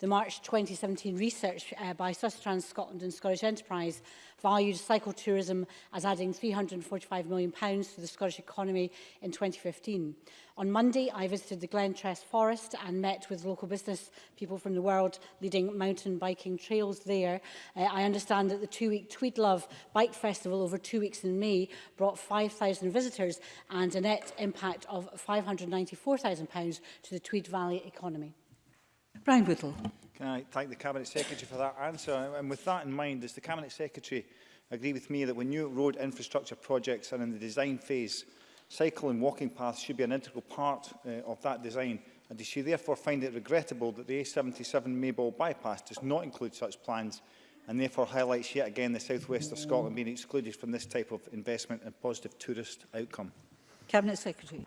The March 2017 research uh, by Sustrans Scotland and Scottish Enterprise valued cycle-tourism as adding £345 million to the Scottish economy in 2015. On Monday, I visited the Glentress Forest and met with local business people from the world leading mountain biking trails there. Uh, I understand that the two-week Tweedlove Bike Festival over two weeks in May brought 5,000 visitors and a net impact of £594,000 to the Tweed Valley economy. Brian Whittle. Can I thank the Cabinet Secretary for that answer? And with that in mind, does the Cabinet Secretary agree with me that when new road infrastructure projects are in the design phase, cycle and walking paths should be an integral part uh, of that design? And does she therefore find it regrettable that the A77 Maybole bypass does not include such plans and therefore highlights yet again the southwest of Scotland being excluded from this type of investment and positive tourist outcome? Cabinet Secretary.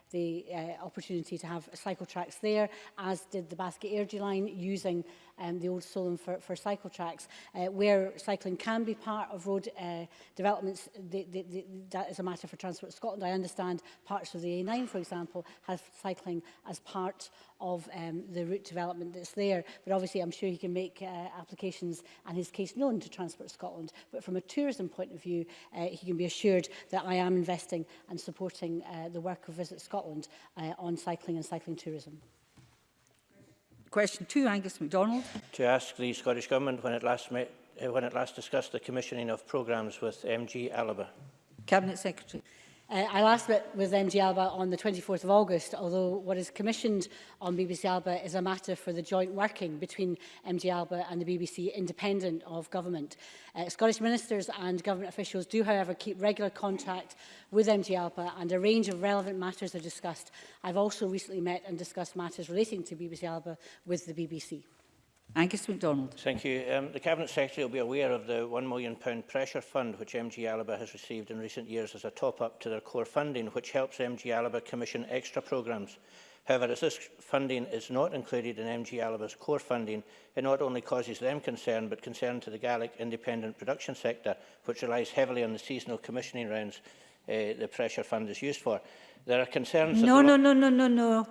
the uh, opportunity to have cycle tracks there, as did the Basket Airdrie line using um, the old Solon for, for cycle tracks, uh, where cycling can be part of road uh, developments. The, the, the, that is a matter for Transport Scotland. I understand parts of the A9, for example, have cycling as part of um, the route development that's there. But obviously, I'm sure he can make uh, applications and his case known to Transport Scotland. But from a tourism point of view, uh, he can be assured that I am investing and supporting uh, the work of Visit Scotland uh, on cycling and cycling tourism. Question two, Angus MacDonald. To ask the Scottish Government when it last, met, eh, when it last discussed the commissioning of programmes with MG Alaba. Cabinet Secretary. Uh, I last met with MG Alba on the 24th of August, although what is commissioned on BBC Alba is a matter for the joint working between MG Alba and the BBC independent of government. Uh, Scottish ministers and government officials do, however, keep regular contact with MG Alba and a range of relevant matters are discussed. I've also recently met and discussed matters relating to BBC Alba with the BBC. Angus MacDonald. Thank you. Um, the Cabinet Secretary will be aware of the £1 million pressure fund which MG Alaba has received in recent years as a top-up to their core funding, which helps MG Alaba commission extra programmes. However, as this funding is not included in MG Alaba's core funding, it not only causes them concern, but concern to the Gaelic independent production sector, which relies heavily on the seasonal commissioning rounds uh, the pressure fund is used for. There are concerns... No, no, no, no, no, no.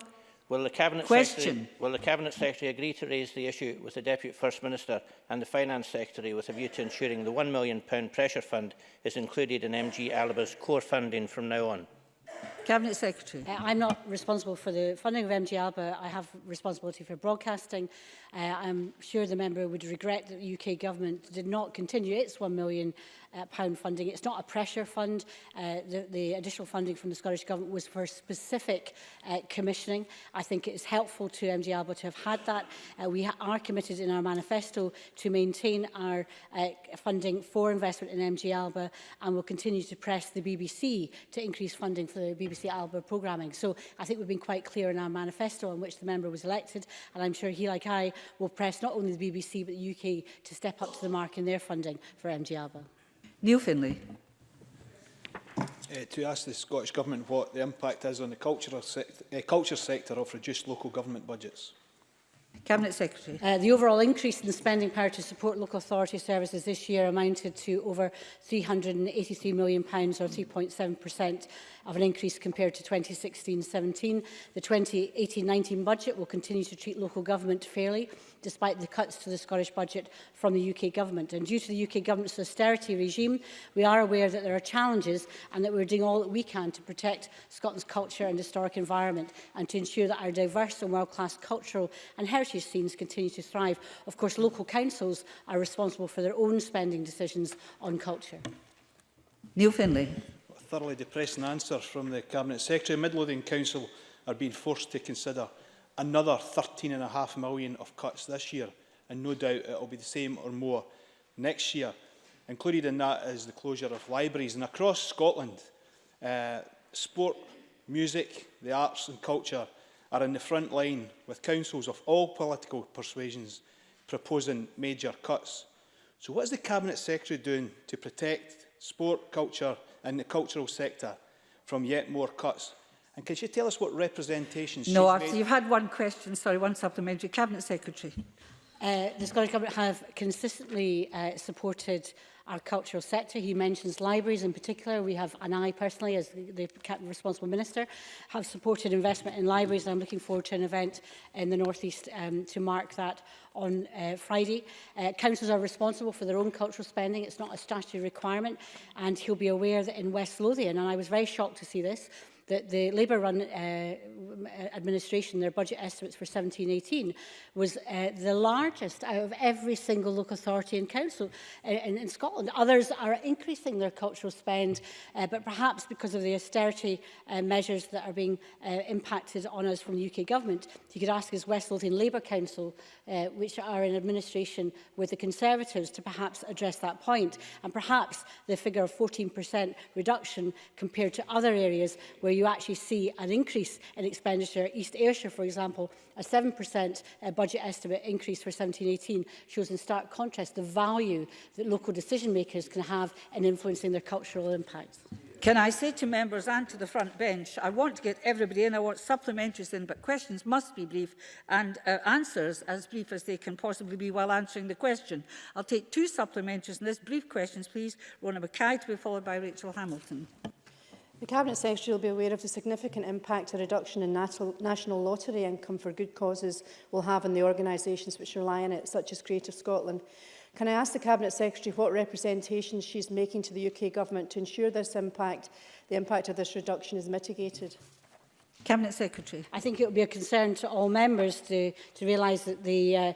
Will the Cabinet Question. Secretary, will the Cabinet Secretary agree to raise the issue with the Deputy First Minister and the Finance Secretary with a view to ensuring the £1 million pressure fund is included in MG Alaba's core funding from now on? Cabinet Secretary. Uh, I'm not responsible for the funding of MTR, but I have responsibility for broadcasting. Uh, I'm sure the member would regret that the UK government did not continue its £1 million uh, pound funding. It's not a pressure fund. Uh, the, the additional funding from the Scottish Government was for specific uh, commissioning. I think it is helpful to MG Alba to have had that. Uh, we are committed in our manifesto to maintain our uh, funding for investment in MG Alba and will continue to press the BBC to increase funding for the BBC the ALBA programming. So I think we've been quite clear in our manifesto on which the member was elected, and I'm sure he, like I, will press not only the BBC but the UK to step up to the mark in their funding for MG ALBA. Neil Finlay. Uh, to ask the Scottish Government what the impact is on the culture, sect uh, culture sector of reduced local government budgets. Cabinet Secretary. Uh, the overall increase in the spending power to support local authority services this year amounted to over £383 million, or 3.7% of an increase compared to 2016-17. The 2018-19 budget will continue to treat local government fairly despite the cuts to the Scottish budget from the UK government. And due to the UK government's austerity regime, we are aware that there are challenges and that we're doing all that we can to protect Scotland's culture and historic environment and to ensure that our diverse and world-class cultural and heritage scenes continue to thrive. Of course, local councils are responsible for their own spending decisions on culture. Neil Finlay. A thoroughly depressing answer from the Cabinet Secretary. Midlothian Council are being forced to consider another 13 and half million of cuts this year, and no doubt it will be the same or more next year. Included in that is the closure of libraries. And across Scotland, uh, sport, music, the arts and culture are in the front line with councils of all political persuasions proposing major cuts. So what is the Cabinet Secretary doing to protect sport, culture and the cultural sector from yet more cuts And can she tell us what representations no, she's made? No, you've had one question, sorry, one supplementary. Cabinet Secretary. Uh, the Scottish Government have consistently uh, supported our cultural sector. He mentions libraries in particular. We have, and I personally, as the, the responsible minister, have supported investment in libraries. And I'm looking forward to an event in the North East um, to mark that on uh, Friday. Uh, councils are responsible for their own cultural spending. It's not a statutory requirement. And he'll be aware that in West Lothian, and I was very shocked to see this, that the Labour run uh, administration, their budget estimates for 17-18 was uh, the largest out of every single local authority and council in, uh, in, in Scotland. Others are increasing their cultural spend, uh, but perhaps because of the austerity uh, measures that are being uh, impacted on us from the UK government. You could ask as West Lothian Labour Council, uh, which are in administration with the Conservatives, to perhaps address that point. And perhaps the figure of 14% reduction compared to other areas where you you actually see an increase in expenditure. East Ayrshire, for example, a 7% uh, budget estimate increase for 1718 shows in stark contrast the value that local decision makers can have in influencing their cultural impacts. Can I say to members and to the front bench, I want to get everybody in, I want supplementaries in, but questions must be brief and uh, answers as brief as they can possibly be while answering the question. I'll take two supplementaries in this. Brief questions, please. Rona Mackay to be followed by Rachel Hamilton. The Cabinet Secretary will be aware of the significant impact a reduction in national lottery income for good causes will have on the organisations which rely on it, such as Creative Scotland. Can I ask the Cabinet Secretary what representations she is making to the UK Government to ensure this impact, the impact of this reduction is mitigated? Cabinet Secretary. I think it will be a concern to all members to, to realise that the uh,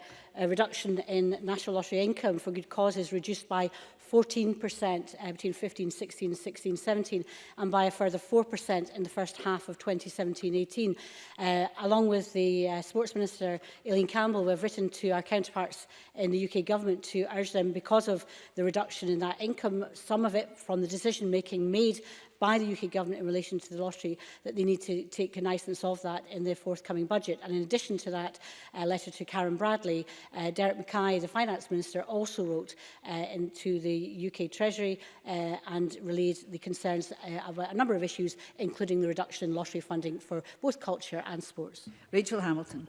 reduction in national lottery income for good causes reduced by 14% uh, between 15, 16, 16, 17, and by a further 4% in the first half of 2017-18. Uh, along with the uh, Sports Minister, Eileen Campbell, we have written to our counterparts in the UK Government to urge them, because of the reduction in that income, some of it from the decision-making made by the UK government in relation to the lottery that they need to take cognizance of that in their forthcoming budget. And in addition to that uh, letter to Karen Bradley, uh, Derek Mackay, the Finance Minister, also wrote uh, into the UK Treasury uh, and relayed the concerns uh, of a number of issues, including the reduction in lottery funding for both culture and sports. Rachel Hamilton.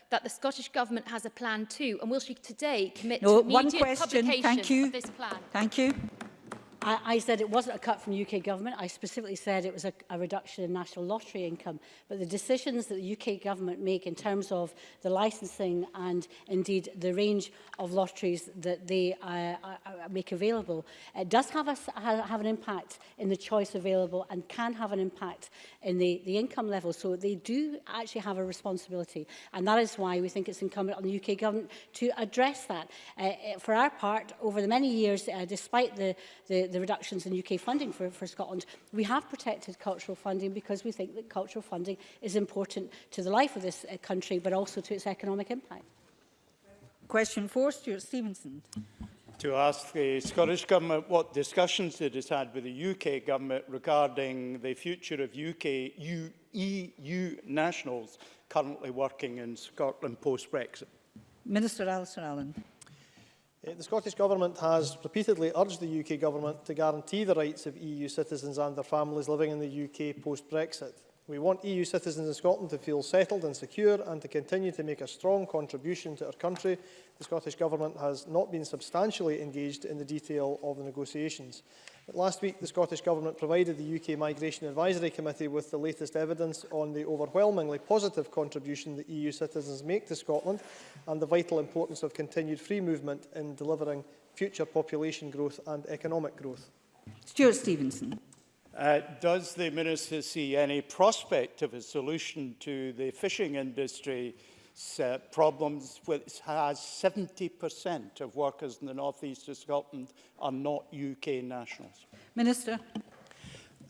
that the Scottish government has a plan too, and will she today commit no, to immediate one question. publication Thank you. of this plan? Thank you. I, I said it wasn't a cut from UK government. I specifically said it was a, a reduction in national lottery income. But the decisions that the UK government make in terms of the licensing and indeed the range of lotteries that they uh, uh, uh make available it does have, a, have an impact in the choice available and can have an impact in the, the income level. So they do actually have a responsibility. And that is why we think it's incumbent on the UK government to address that. Uh, for our part, over the many years, uh, despite the, the, the reductions in UK funding for, for Scotland, we have protected cultural funding because we think that cultural funding is important to the life of this uh, country, but also to its economic impact. Question four, Stuart Stevenson. To ask the Scottish Government what discussions it has had with the UK Government regarding the future of UK U, EU e nationals currently working in Scotland post-Brexit. Minister Alistair Allen. Eh, the Scottish Government has repeatedly urged the UK Government to guarantee the rights of EU citizens and their families living in the UK post-Brexit. We want EU citizens in Scotland to feel settled and secure and to continue to make a strong contribution to our country. The Scottish Government has not been substantially engaged in the detail of the negotiations. But last week, the Scottish Government provided the UK Migration Advisory Committee with the latest evidence on the overwhelmingly positive contribution that EU citizens make to Scotland and the vital importance of continued free movement in delivering future population growth and economic growth. Stuart Stevenson. Uh, does the minister see any prospect of a solution to the fishing industry's uh, problems, which has 70% of workers in the northeast of Scotland are not UK nationals? Minister.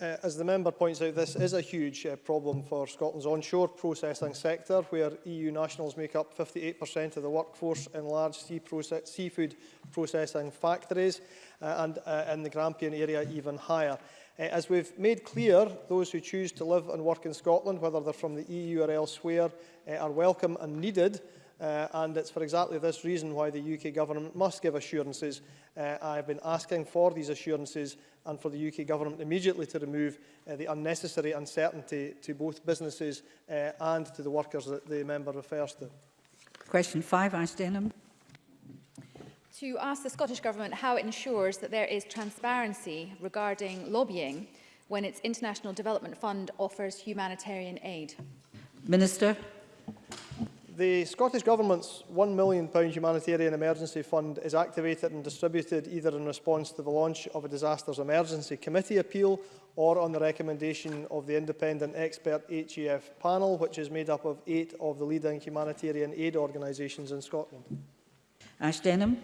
Uh, as the member points out, this is a huge uh, problem for Scotland's onshore processing sector, where EU nationals make up 58% of the workforce in large sea proce seafood processing factories, uh, and uh, in the Grampian area even higher. Uh, as we've made clear, those who choose to live and work in Scotland, whether they're from the EU or elsewhere, uh, are welcome and needed. Uh, and it's for exactly this reason why the UK government must give assurances. Uh, I've been asking for these assurances and for the UK government immediately to remove uh, the unnecessary uncertainty to both businesses uh, and to the workers that the member refers to. Question five, Ash Denham to ask the Scottish Government how it ensures that there is transparency regarding lobbying when its International Development Fund offers humanitarian aid. Minister. The Scottish Government's £1 million humanitarian emergency fund is activated and distributed either in response to the launch of a disasters emergency committee appeal or on the recommendation of the independent expert HEF panel, which is made up of eight of the leading humanitarian aid organisations in Scotland. Ash Denham.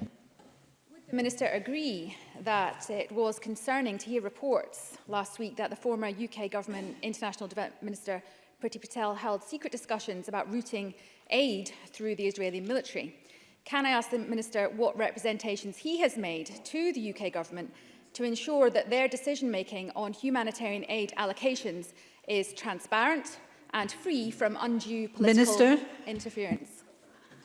The Minister agree that it was concerning to hear reports last week that the former UK Government International Development Minister Priti Patel held secret discussions about routing aid through the Israeli military. Can I ask the Minister what representations he has made to the UK Government to ensure that their decision-making on humanitarian aid allocations is transparent and free from undue political Minister. interference?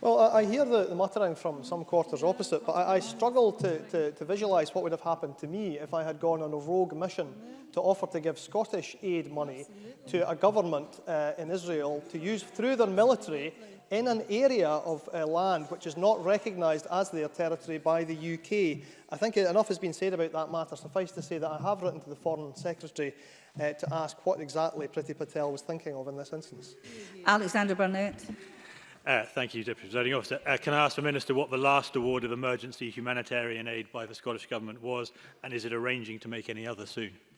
Well, I, I hear the, the, muttering from some quarters opposite, but I, I struggle to, to, to visualise what would have happened to me if I had gone on a rogue mission to offer to give Scottish aid money to a government uh, in Israel to use through their military in an area of uh, land which is not recognised as their territory by the UK. I think enough has been said about that matter. Suffice to say that I have written to the Foreign Secretary uh, to ask what exactly Priti Patel was thinking of in this instance. Alexander Burnett. Uh, thank you, Deputy Presiding Officer. Uh, can I ask the Minister what the last award of emergency humanitarian aid by the Scottish Government was, and is it arranging to make any other soon?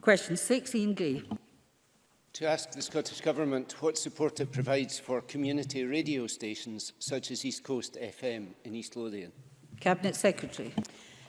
Question 6, Ian Gray. To ask the Scottish Government what support it provides for community radio stations such as East Coast FM in East Lothian. Cabinet Secretary.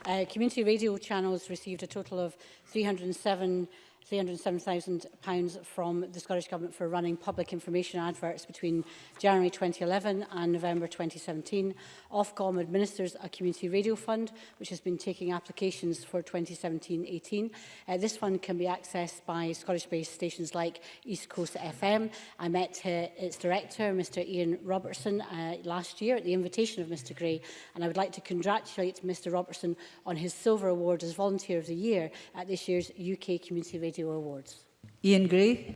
Uh, community radio channels received a total of 307 £307,000 from the Scottish Government for running public information adverts between January 2011 and November 2017. Ofcom administers a community radio fund, which has been taking applications for 2017-18. Uh, this fund can be accessed by Scottish-based stations like East Coast FM. I met uh, its director, Mr Ian Robertson, uh, last year at the invitation of Mr Gray, and I would like to congratulate Mr Robertson on his Silver Award as Volunteer of the Year at this year's UK Community Radio Radio Awards. Ian Gray.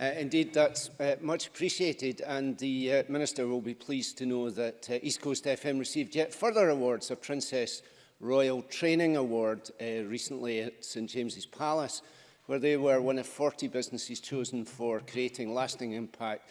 Uh, indeed, that's uh, much appreciated, and the uh, Minister will be pleased to know that uh, East Coast FM received yet further awards, a Princess Royal Training Award uh, recently at St James's Palace, where they were one of 40 businesses chosen for creating lasting impact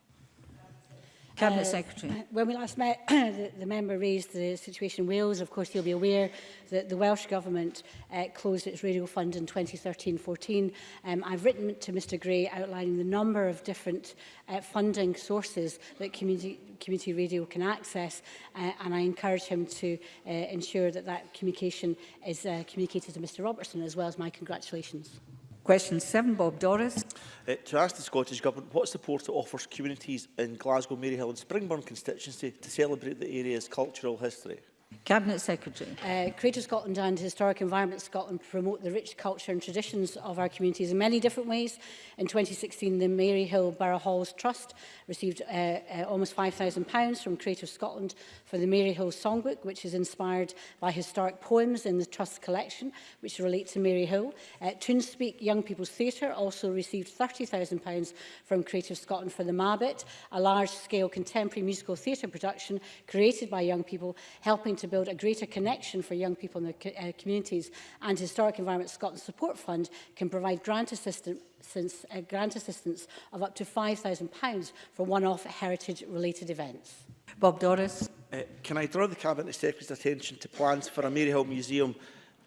Cabinet uh, Secretary. When we last met, the, the member raised the situation in Wales. Of course, you'll be aware that the Welsh Government uh, closed its radio fund in 2013-14. Um, I've written to Mr Gray outlining the number of different uh, funding sources that community, community radio can access, uh, and I encourage him to uh, ensure that that communication is uh, communicated to Mr Robertson, as well as my congratulations. Question 7, Bob Doris. Uh, to ask the Scottish Government what support it offers communities in Glasgow, Maryhill and Springburn constituency to celebrate the area's cultural history. Cabinet Secretary. Uh, Creative Scotland and Historic Environment Scotland promote the rich culture and traditions of our communities in many different ways. In 2016, the Maryhill Borough Halls Trust received uh, uh, almost £5,000 from Creative Scotland for the Maryhill Songbook, which is inspired by historic poems in the Trust collection, which relate to Maryhill. Uh, Toonspeak Young People's Theatre also received £30,000 from Creative Scotland for the Mabit, a large-scale contemporary musical theatre production created by young people, helping to build a greater connection for young people in their co uh, communities and Historic Environment Scotland Support Fund can provide grant assistance since uh, grant assistance of up to £5,000 for one-off heritage-related events. Bob Doris. Uh, can I draw the Cabinet Secretary's attention to plans for a Maryhill Museum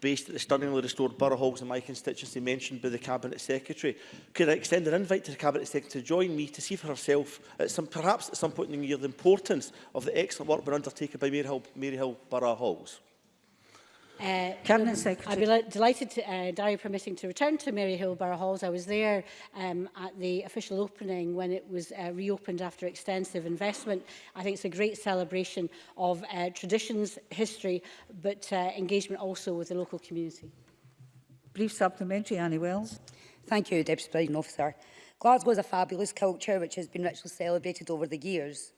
based at the stunningly restored borough halls in my constituency mentioned by the Cabinet Secretary. Could I extend an invite to the Cabinet Secretary to join me to see for herself, at some, perhaps at some point in the year, the importance of the excellent work being undertaken by Maryhill, Mary Borough Halls? Uh, Cabinet Secretary. I'd be delighted, to, uh, diary permitting, to return to Hill Borough Halls. I was there um, at the official opening when it was uh, reopened after extensive investment. I think it's a great celebration of uh, traditions, history, but uh, engagement also with the local community. Brief supplementary, Annie Wells. Thank you, Deputy President Officer. Glasgow is a fabulous culture which has been richly celebrated over the years.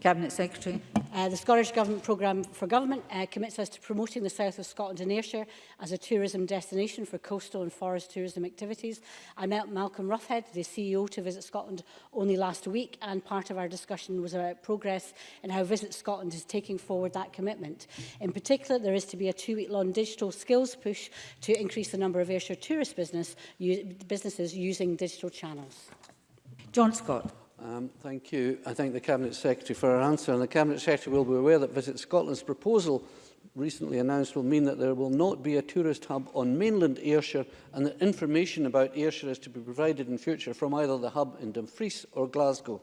Cabinet Secretary. Uh, the Scottish Government Programme for Government uh, commits us to promoting the south of Scotland and Ayrshire as a tourism destination for coastal and forest tourism activities. I met Malcolm Roughhead, the CEO to Visit Scotland, only last week, and part of our discussion was about progress and how Visit Scotland is taking forward that commitment. In particular, there is to be a two-week-long digital skills push to increase the number of Ayrshire tourist business, businesses using digital channels. John Scott. Um, thank you. I thank the Cabinet Secretary for her answer. And the Cabinet Secretary will be aware that Visit Scotland's proposal recently announced will mean that there will not be a tourist hub on mainland Ayrshire and that information about Ayrshire is to be provided in future from either the hub in Dumfries or Glasgow.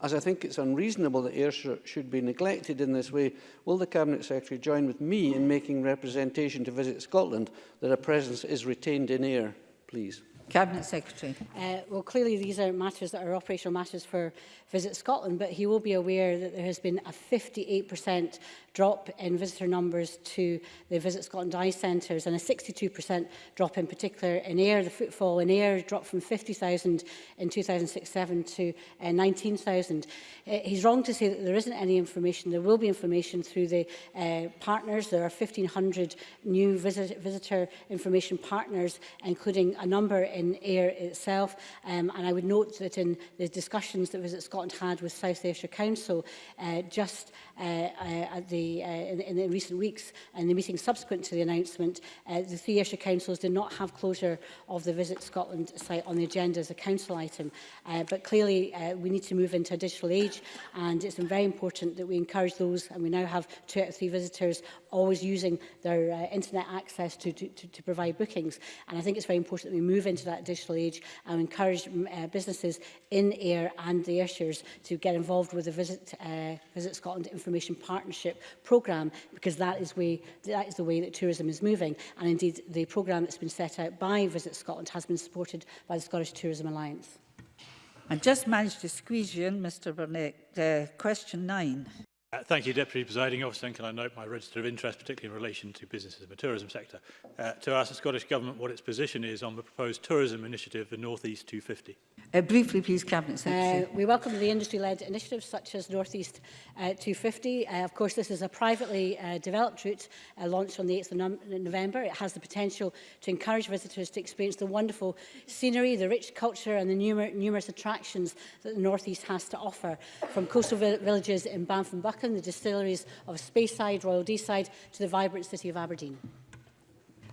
As I think it's unreasonable that Ayrshire should be neglected in this way, will the Cabinet Secretary join with me in making representation to Visit Scotland that a presence is retained in Ayr, please? Cabinet Secretary. Uh, well, clearly these are matters that are operational matters for Visit Scotland, but he will be aware that there has been a 58% drop in visitor numbers to the Visit Scotland Eye centres and a 62% drop in particular in air. The footfall in air dropped from 50,000 in 2006-7 to uh, 19,000. Uh, he's wrong to say that there isn't any information. There will be information through the uh, partners. There are 1,500 new visit visitor information partners, including a number in air itself. Um, and I would note that in the discussions that Visit Scotland had with South Ayrshire Council, uh, just Uh, uh, at the, uh, in, in, the recent weeks and the meeting subsequent to the announcement, the three Ayrshire councils did not have closure of the Visit Scotland site on the agenda as a council item. but clearly, we need to move into a digital age and it's very important that we encourage those, and we now have two out of three visitors always using their uh, internet access to, to, to, to provide bookings. And I think it's very important that we move into that digital age and encourage uh, businesses in air and the Ayrshires to get involved with the Visit, uh, Visit Scotland information Information Partnership programme because that is, way, that is the way that tourism is moving. And indeed, the programme that's been set out by Visit Scotland has been supported by the Scottish Tourism Alliance. I just managed to squeeze you in, Mr Burnett. Uh, question nine. Uh, thank you, Deputy Presiding Officer, and can I note my register of interest, particularly in relation to businesses in the tourism sector, uh, to ask the Scottish Government what its position is on the proposed tourism initiative, the North East 250. Uh, briefly, please, Cabinet Secretary. Uh, we welcome the industry-led initiatives such as North East uh, 250. Uh, of course, this is a privately uh, developed route uh, launched on the 8th of no November. It has the potential to encourage visitors to experience the wonderful scenery, the rich culture and the numer numerous attractions that the North East has to offer, from coastal vi villages in Banff and Buckingham welcome the distilleries of Speyside, Royal Deeside to the vibrant city of Aberdeen?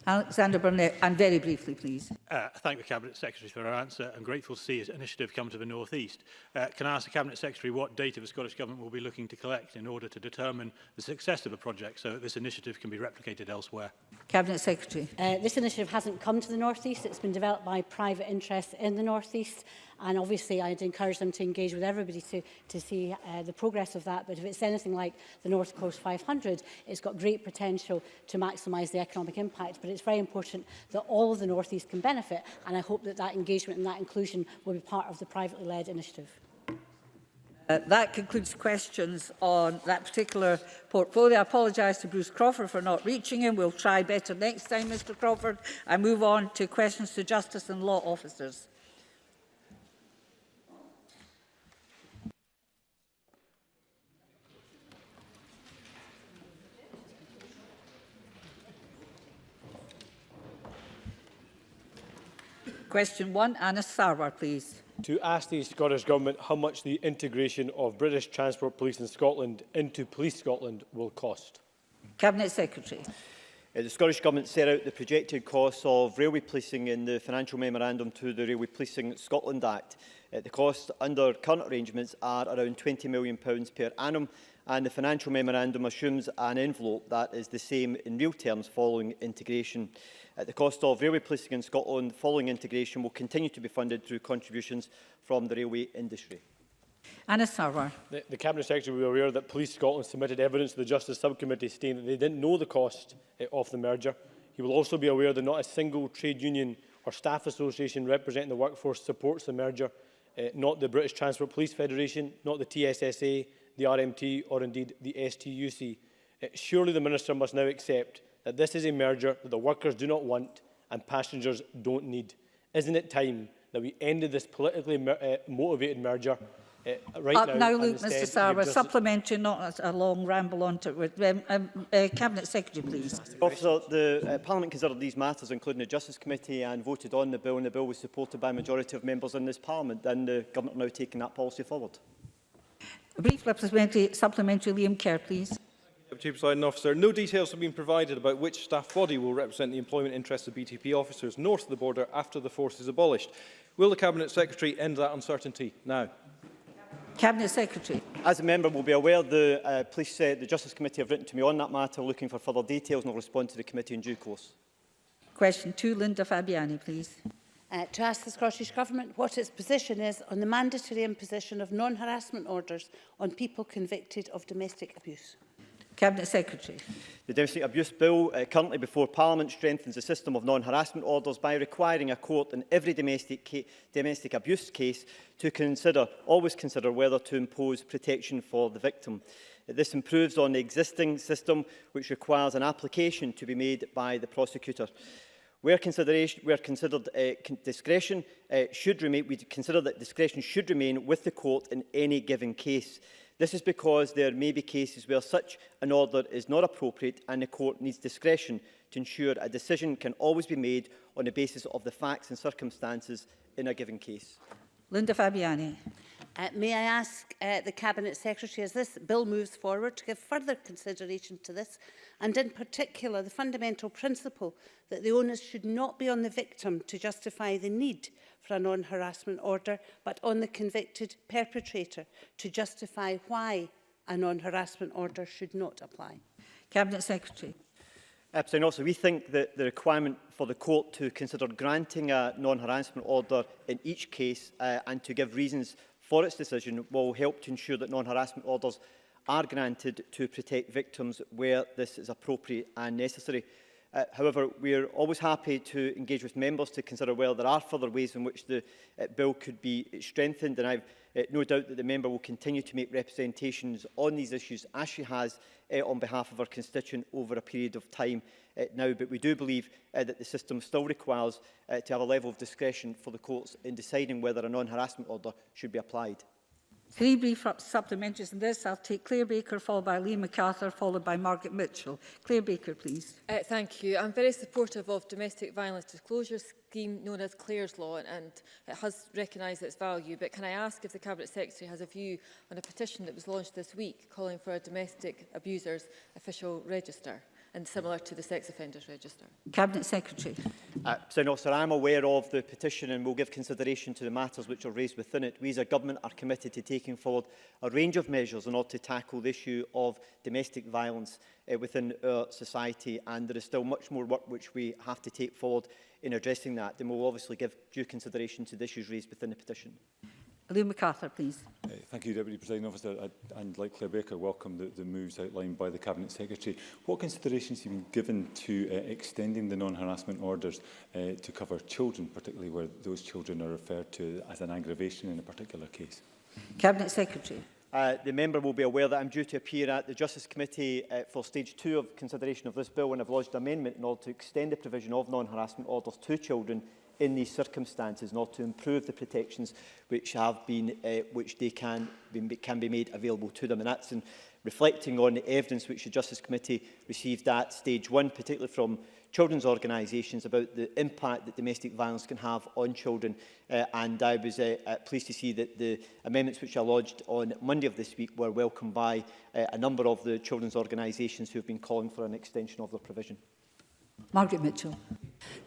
Alexander Burnett, and very briefly, please. Uh, thank the Cabinet Secretary for her answer. I'm grateful to see his initiative come to the North East. Uh, can I ask the Cabinet Secretary what data the Scottish Government will be looking to collect in order to determine the success of a project so that this initiative can be replicated elsewhere? Cabinet Secretary. Uh, this initiative hasn't come to the North East. It's been developed by private interests in the North East. And obviously, I'd encourage them to engage with everybody to, to see uh, the progress of that. But if it's anything like the North Coast 500, it's got great potential to maximise the economic impact. But it's very important that all of the North East can benefit. And I hope that that engagement and that inclusion will be part of the privately led initiative. Uh, that concludes questions on that particular portfolio. I apologise to Bruce Crawford for not reaching him. We'll try better next time, Mr Crawford. I move on to questions to Justice and Law Officers. Question one, Anis Sarwar, please. To ask the Scottish Government how much the integration of British Transport Police in Scotland into Police Scotland will cost. Cabinet Secretary. Uh, the Scottish Government set out the projected costs of railway policing in the financial memorandum to the Railway Policing Scotland Act. Uh, the costs under current arrangements are around £20 million per annum and the financial memorandum assumes an envelope that is the same in real terms following integration. At the cost of railway policing in Scotland, following integration will continue to be funded through contributions from the railway industry. Anna Sarwar. The, the Cabinet Secretary will be aware that Police Scotland submitted evidence to the Justice Subcommittee stating that they didn't know the cost eh, of the merger. He will also be aware that not a single trade union or staff association representing the workforce supports the merger, uh, not the British Transport Police Federation, not the TSSA, the RMT or indeed the STUC. Uh, eh, surely the Minister must now accept that this is a merger that the workers do not want and passengers don't need. Isn't it time that we ended this politically uh, motivated merger uh, right uh, now, now Luke, Mr Sarwa, supplementary, not a, a long ramble on to it. Um, um, uh, Cabinet Secretary, please. Officer, the uh, Parliament considered these matters, including the Justice Committee, and voted on the bill, and the bill was supported by a majority of members in this Parliament, and the Government are now taking that policy forward. A brief supplementary, supplementary Liam Kerr, please. Deputy Presiding Officer. No details have been provided about which staff body will represent the employment interests of BTP officers north of the border after the force is abolished. Will the Cabinet Secretary end that uncertainty now? Cabinet Secretary. As a member will be aware, the uh, police, uh, the Justice Committee have written to me on that matter, looking for further details, and will respond to the committee in due course. Question two, Linda Fabiani, please. Uh, to ask the Scottish Government what its position is on the mandatory imposition of non-harassment orders on people convicted of domestic abuse. Cabinet Secretary. The Domestic Abuse Bill uh, currently before Parliament strengthens the system of non-harassment orders by requiring a court in every domestic, domestic abuse case to consider, always consider whether to impose protection for the victim. This improves on the existing system which requires an application to be made by the prosecutor. Where, consideration, where considered uh, discretion uh, should remain, we consider that discretion should remain with the court in any given case. This is because there may be cases where such an order is not appropriate and the court needs discretion to ensure a decision can always be made on the basis of the facts and circumstances in a given case. Linda Fabiani. Uh, may I ask uh, the Cabinet Secretary, as this bill moves forward, to give further consideration to this, and in particular the fundamental principle that the onus should not be on the victim to justify the need for a non-harassment order, but on the convicted perpetrator to justify why a non-harassment order should not apply? Cabinet Secretary. Absolutely. Also, we think that the requirement for the court to consider granting a non-harassment order in each case uh, and to give reasons for its decision will help to ensure that non-harassment orders are granted to protect victims where this is appropriate and necessary. Uh, however, we are always happy to engage with members to consider whether there are further ways in which the uh, bill could be strengthened. And I have uh, no doubt that the member will continue to make representations on these issues, as she has uh, on behalf of her constituent over a period of time uh, now, but we do believe uh, that the system still requires uh, to have a level of discretion for the courts in deciding whether a non-harassment order should be applied. Three brief supplementaries on this. I'll take Claire Baker, followed by Lee MacArthur, followed by Margaret Mitchell. Claire Baker, please. Uh, thank you. I'm very supportive of domestic violence disclosure scheme known as Clare's Law, and it has recognised its value. But can I ask if the Cabinet Secretary has a view on a petition that was launched this week calling for a domestic abusers official register? and similar to the Sex Offenders Register. Cabinet Secretary. Uh, so, no, I am aware of the petition and will give consideration to the matters which are raised within it. We as a government are committed to taking forward a range of measures in order to tackle the issue of domestic violence uh, within our society and there is still much more work which we have to take forward in addressing that. Then we'll obviously give due consideration to the issues raised within the petition. Liam MacArthur, please. Uh, thank you, Deputy President Officer. I, and like Claire Baker, welcome the, the moves outlined by the Cabinet Secretary. What considerations have been given to uh, extending the non-harassment orders uh, to cover children, particularly where those children are referred to as an aggravation in a particular case? Cabinet Secretary. Uh, the member will be aware that I'm due to appear at the Justice Committee uh, for stage two of consideration of this bill and I've lodged an amendment in order to extend the provision of non-harassment orders to children in these circumstances not to improve the protections which have been uh, which they can be, can be made available to them and that's in reflecting on the evidence which the Justice Committee received at stage one, particularly from children's organisations about the impact that domestic violence can have on children. Uh, and I was uh, uh pleased to see that the amendments which are lodged on Monday of this week were welcomed by uh, a number of the children's organisations who have been calling for an extension of their provision. Margaret Mitchell.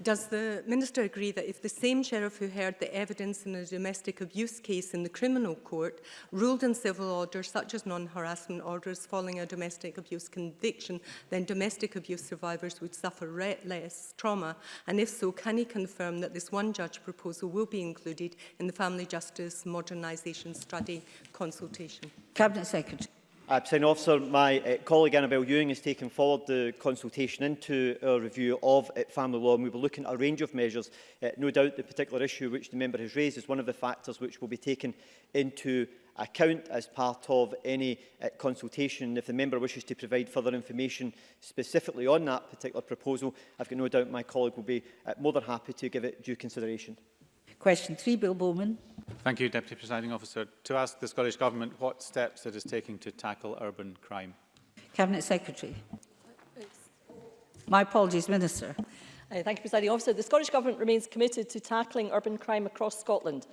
Does the Minister agree that if the same sheriff who heard the evidence in a domestic abuse case in the criminal court ruled in civil orders such as non-harassment orders following a domestic abuse conviction, then domestic abuse survivors would suffer less trauma? And if so, can he confirm that this one judge proposal will be included in the Family Justice Modernisation Study consultation? Cabinet Secretary. Uh, President Officer, my uh, colleague Annabel Ewing has taken forward the consultation into a review of uh, family law and we will look at a range of measures. Uh, no doubt the particular issue which the member has raised is one of the factors which will be taken into account as part of any uh, consultation. If the member wishes to provide further information specifically on that particular proposal, I've got no doubt my colleague will be uh, more than happy to give it due consideration. Question 3, Bill Bowman. Thank you, Deputy Presiding Officer. To ask the Scottish Government what steps it is taking to tackle urban crime. Cabinet Secretary. My apologies, Minister. Uh, thank you, Presiding Officer. The Scottish Government remains committed to tackling urban crime across Scotland.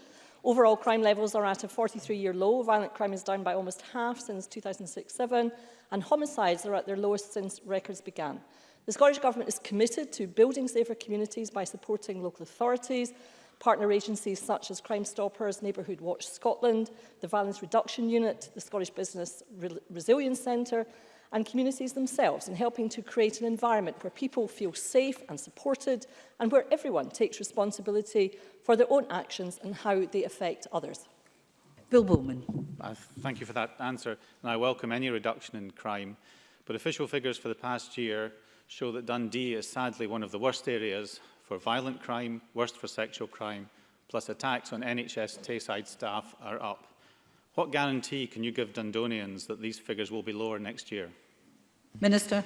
Overall crime levels are at a 43-year low. Violent crime is down by almost half since 2006-07 and homicides are at their lowest since records began. The Scottish Government is committed to building safer communities by supporting local authorities partner agencies such as Crime Stoppers, Neighbourhood Watch Scotland, the Violence Reduction Unit, the Scottish Business Re Resilience Centre, and communities themselves in helping to create an environment where people feel safe and supported and where everyone takes responsibility for their own actions and how they affect others. Bill Bowman. Uh, thank you for that answer and I welcome any reduction in crime but official figures for the past year show that Dundee is sadly one of the worst areas for violent crime, worst for sexual crime, plus attacks on NHS Tayside staff are up. What guarantee can you give Dundonians that these figures will be lower next year? Minister.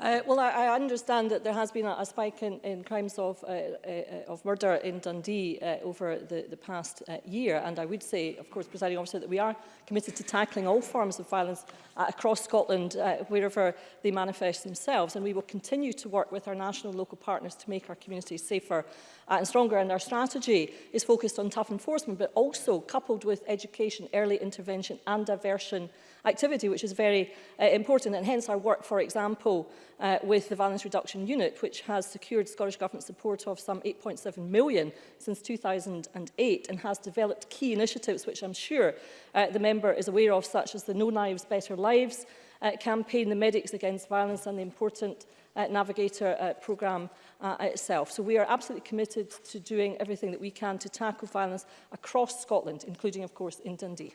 Uh, well, I, I understand that there has been a, a spike in, in crimes of, uh, uh, of murder in Dundee uh, over the, the past uh, year, and I would say, of course, presiding officer, that we are committed to tackling all forms of violence uh, across Scotland, uh, wherever they manifest themselves, and we will continue to work with our national and local partners to make our communities safer uh, and stronger, and our strategy is focused on tough enforcement, but also coupled with education, early intervention and diversion activity, which is very uh, important, and hence our work, for example, uh, with the Violence Reduction Unit, which has secured Scottish Government support of some 8.7 million since 2008 and has developed key initiatives which I'm sure uh, the member is aware of, such as the No Knives Better Lives uh, campaign, the Medics Against Violence and the important uh, Navigator uh, programme uh, itself. So we are absolutely committed to doing everything that we can to tackle violence across Scotland, including, of course, in Dundee.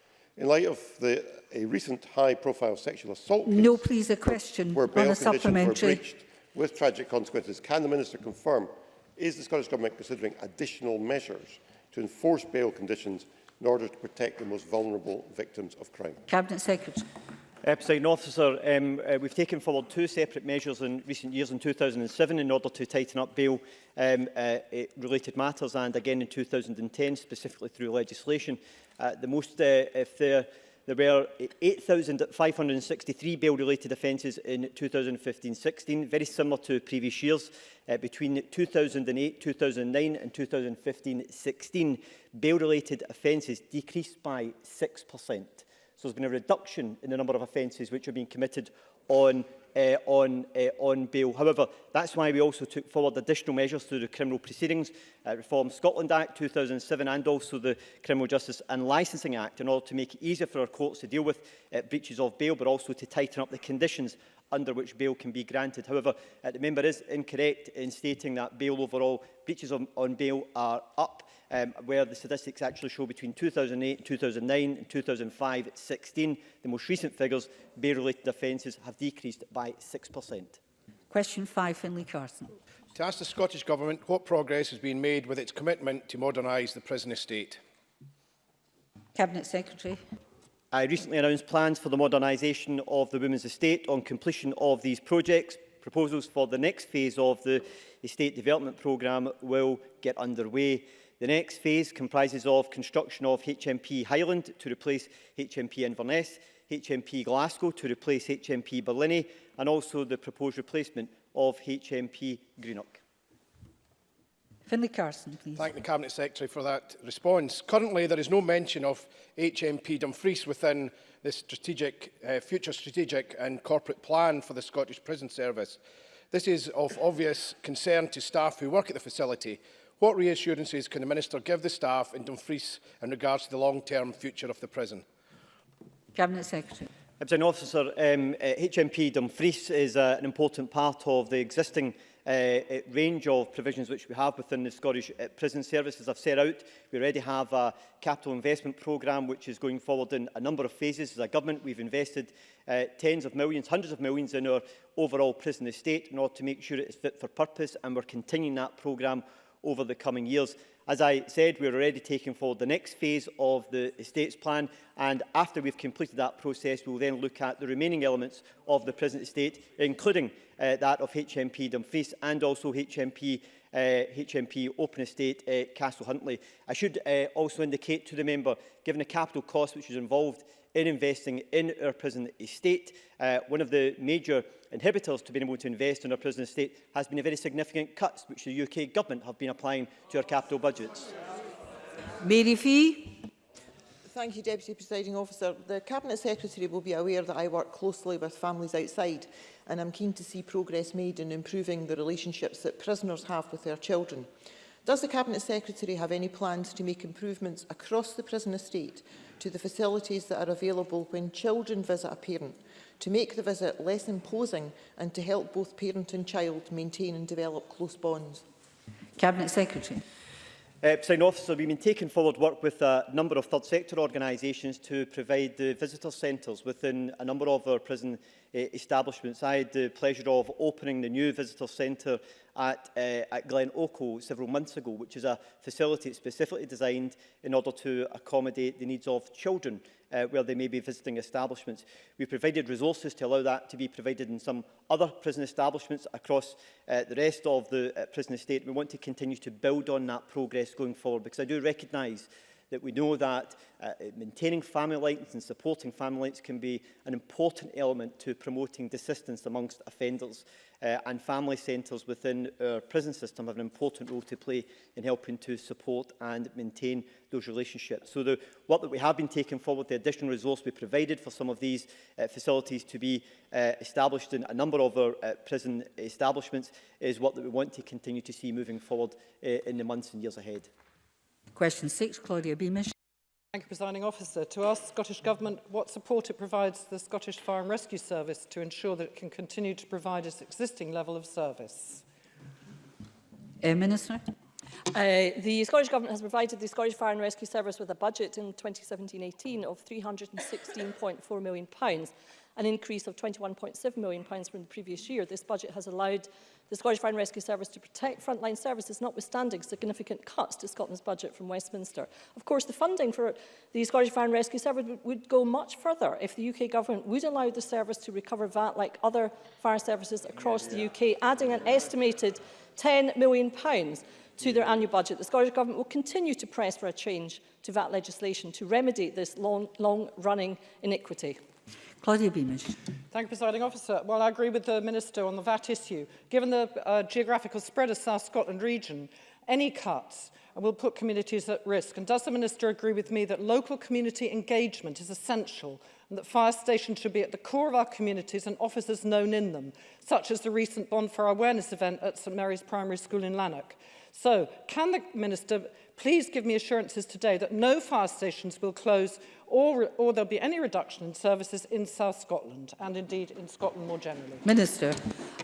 In light of the, a recent high-profile sexual assault case, no, please, a question where bail on a conditions were breached with tragic consequences, can the Minister confirm is the Scottish Government considering additional measures to enforce bail conditions in order to protect the most vulnerable victims of crime? Cabinet Secretary. Uh, Officer, um, uh, we've taken forward two separate measures in recent years in 2007 in order to tighten up bail um, uh, eh, related matters and again in 2010 specifically through legislation. Uh, the most, uh, uh if there, there were 8,563 bail related offences in 2015-16, very similar to previous years. Uh, between 2008, 2009 and 2015-16, bail related offences decreased by 6 per cent. So there's been a reduction in the number of offences which are being committed on uh, on, uh, on bail. However, that's why we also took forward additional measures through the Criminal Proceedings uh, Reform Scotland Act 2007 and also the Criminal Justice and Licensing Act in order to make it easier for our courts to deal with uh, breaches of bail, but also to tighten up the conditions under which bail can be granted. However, uh, the member is incorrect in stating that bail overall breaches on, on bail are up, um, where the statistics actually show between 2008 and 2009 and 2005 at 16. The most recent figures, bail-related offences have decreased by 6%. Question 5, Finlay Carson. To ask the Scottish Government what progress has been made with its commitment to modernise the prison estate. Cabinet Secretary. I recently announced plans for the modernisation of the Women's Estate on completion of these projects. Proposals for the next phase of the Estate Development Programme will get underway. The next phase comprises of construction of HMP Highland to replace HMP Inverness, HMP Glasgow to replace HMP Berlin, and also the proposed replacement of HMP Greenock. Finlay Carson, please. Thank the Cabinet Secretary for that response. Currently, there is no mention of HMP Dumfries within the strategic, uh, future strategic and corporate plan for the Scottish Prison Service. This is of obvious concern to staff who work at the facility. What reassurances can the Minister give the staff in Dumfries in regards to the long-term future of the prison? Cabinet Secretary. Officer, um, uh, HMP Dumfries is uh, an important part of the existing Uh, uh, range of provisions which we have within the Scottish uh, Prison Service. As I've set out, we already have a capital investment programme which is going forward in a number of phases. As a government, we've invested uh, tens of millions, hundreds of millions in our overall prison estate in order to make sure it is fit for purpose and we're continuing that programme over the coming years. As I said, we're already taking forward the next phase of the estates plan and after we've completed that process, we'll then look at the remaining elements of the prison estate, including uh, that of HMP Dumfries and also HMP uh, HMP Open Estate uh, Castle Huntly. I should uh, also indicate to the member, given the capital cost which is involved in investing in our prison estate, uh, one of the major inhibitors to being able to invest in our prison estate has been the very significant cuts which the UK government have been applying to our capital budgets. Mary Fee. Thank you, Deputy Presiding Officer. The Cabinet Secretary will be aware that I work closely with families outside and I'm keen to see progress made in improving the relationships that prisoners have with their children. Does the Cabinet Secretary have any plans to make improvements across the prison estate to the facilities that are available when children visit a parent, to make the visit less imposing and to help both parent and child maintain and develop close bonds? Cabinet Secretary. Uh, President Officer, we've been taking forward work with a number of third sector organisations to provide the visitor centres within a number of our prison Eh, establishments. I had the pleasure of opening the new visitor centre at, uh, at Glen Oco several months ago, which is a facility specifically designed in order to accommodate the needs of children uh, where they may be visiting establishments. We provided resources to allow that to be provided in some other prison establishments across uh, the rest of the uh, prison estate. We want to continue to build on that progress going forward because I do recognise that we know that uh, maintaining family links and supporting family links can be an important element to promoting desistance amongst offenders. Uh, and family centres within our prison system have an important role to play in helping to support and maintain those relationships. So the work that we have been taking forward, the additional resource we provided for some of these uh, facilities to be uh, established in a number of our uh, prison establishments is what that we want to continue to see moving forward uh, in the months and years ahead. Question 6, Claudia Beamish. Thank you, Presiding Officer. To ask the Scottish Government what support it provides the Scottish Fire and Rescue Service to ensure that it can continue to provide its existing level of service. Air uh, Minister. Uh, the Scottish Government has provided the Scottish Fire and Rescue Service with a budget in 2017-18 of £316.4 million. Pounds an increase of 21.7 million pounds from the previous year. This budget has allowed the Scottish Fire and Rescue Service to protect frontline services, notwithstanding significant cuts to Scotland's budget from Westminster. Of course, the funding for the Scottish Fire and Rescue Service would, go much further if the UK government would allow the service to recover VAT like other fire services across yeah, yeah. the UK, adding an estimated 10 million pounds to their annual budget. The Scottish Government will continue to press for a change to VAT legislation to remedy this long-running long, long Claudia Beamish. Thank you, Presiding Officer. Well, I agree with the Minister on the VAT issue. Given the uh, geographical spread of South Scotland region, any cuts will put communities at risk. And does the Minister agree with me that local community engagement is essential and that fire stations should be at the core of our communities and officers known in them, such as the recent Bonfire Awareness event at St Mary's Primary School in Lanark? So, can the Minister please give me assurances today that no fire stations will close or, or there'll be any reduction in services in South Scotland and indeed in Scotland more generally. Minister.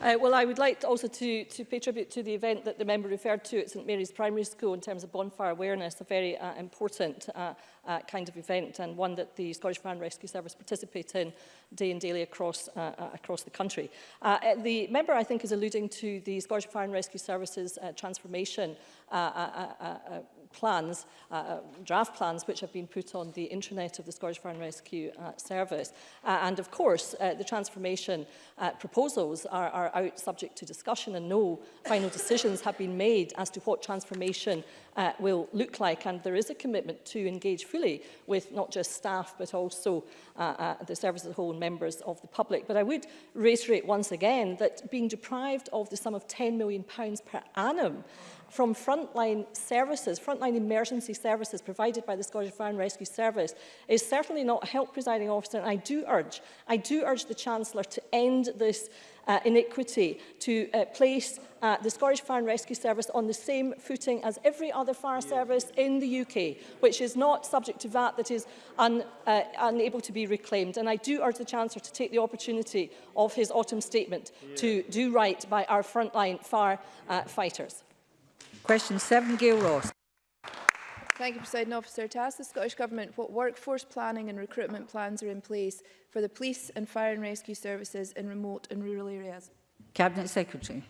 Uh, well, I would like to also to, to pay tribute to the event that the member referred to at St Mary's Primary School in terms of bonfire awareness, a very uh, important uh, uh, kind of event and one that the Scottish Fire and Rescue Service participate in day and daily across, uh, uh, across the country. Uh, uh, the member, I think, is alluding to the Scottish Fire and Rescue Service's uh, transformation uh, uh, uh, uh, plans, uh, uh, draft plans, which have been put on the intranet of the Scottish Fire and Rescue uh, Service. Uh, and of course, uh, the transformation uh, proposals are, are out subject to discussion and no final decisions have been made as to what transformation uh, will look like. And there is a commitment to engage fully with not just staff, but also uh, uh, the service as a whole and members of the public. But I would reiterate once again that being deprived of the sum of £10 million per annum from frontline services, front. frontline emergency services provided by the Scottish Fire and Rescue Service is certainly not help, presiding officer, and I do urge, I do urge the Chancellor to end this uh, iniquity, to uh, place uh, the Scottish Fire and Rescue Service on the same footing as every other fire yeah. service in the UK, which is not subject to VAT that is un, uh, unable to be reclaimed. And I do urge the Chancellor to take the opportunity of his autumn statement yeah. to do right by our frontline fire uh, fighters. Question 7, Gail Ross. Thank you, President Officer. To ask the Scottish Government what workforce planning and recruitment plans are in place for the police and fire and rescue services in remote and rural areas. Cabinet Secretary.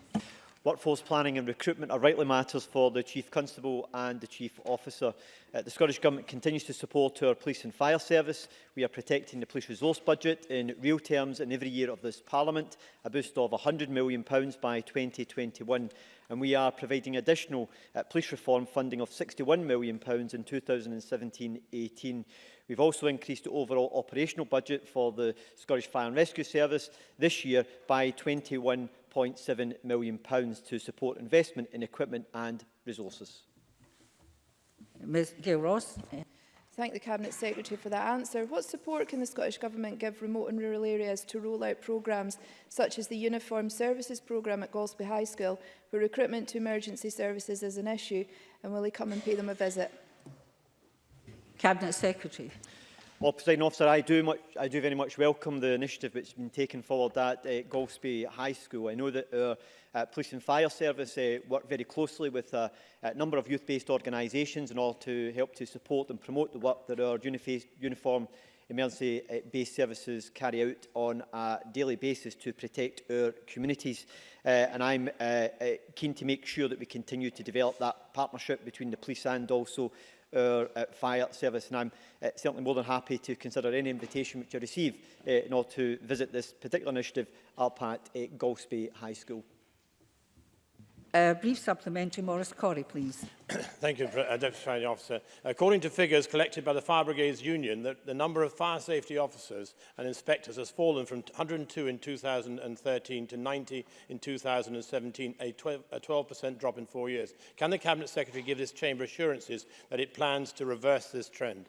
Workforce planning and recruitment are rightly matters for the Chief Constable and the Chief Officer. Uh, the Scottish Government continues to support our police and fire service. We are protecting the police resource budget in real terms in every year of this Parliament, a boost of £100 million by 2021. And we are providing additional uh, police reform funding of £61 million in 2017-18. We've also increased the overall operational budget for the Scottish Fire and Rescue Service this year by 21 £1.7 million to support investment in equipment and resources. Ms Gail Ross. Thank the Cabinet Secretary for that answer. What support can the Scottish Government give remote and rural areas to roll out programmes such as the Uniform Services Programme at Galsby High School, where recruitment to emergency services is an issue, and will he come and pay them a visit? Cabinet Secretary. Well, President Officer, I do, much, I do very much welcome the initiative which has been taken forward at uh, Golspie High School. I know that our uh, Police and Fire Service uh, work very closely with a, uh, a number of youth-based organisations in order to help to support and promote the work that our uniform emergency-based uh, services carry out on a daily basis to protect our communities. Uh, and I'm uh, uh, keen to make sure that we continue to develop that partnership between the police and also our uh, fire service. And I'm uh, certainly more than happy to consider any invitation which I receive uh, in order to visit this particular initiative up at uh, Golspie High School. A uh, brief supplementary, Morris Corey, please. Thank you, uh, Deputy Fire Officer. According to figures collected by the Fire Brigades Union, the, the number of fire safety officers and inspectors has fallen from 102 in 2013 to 90 in 2017, a 12% drop in four years. Can the Cabinet Secretary give this Chamber assurances that it plans to reverse this trend?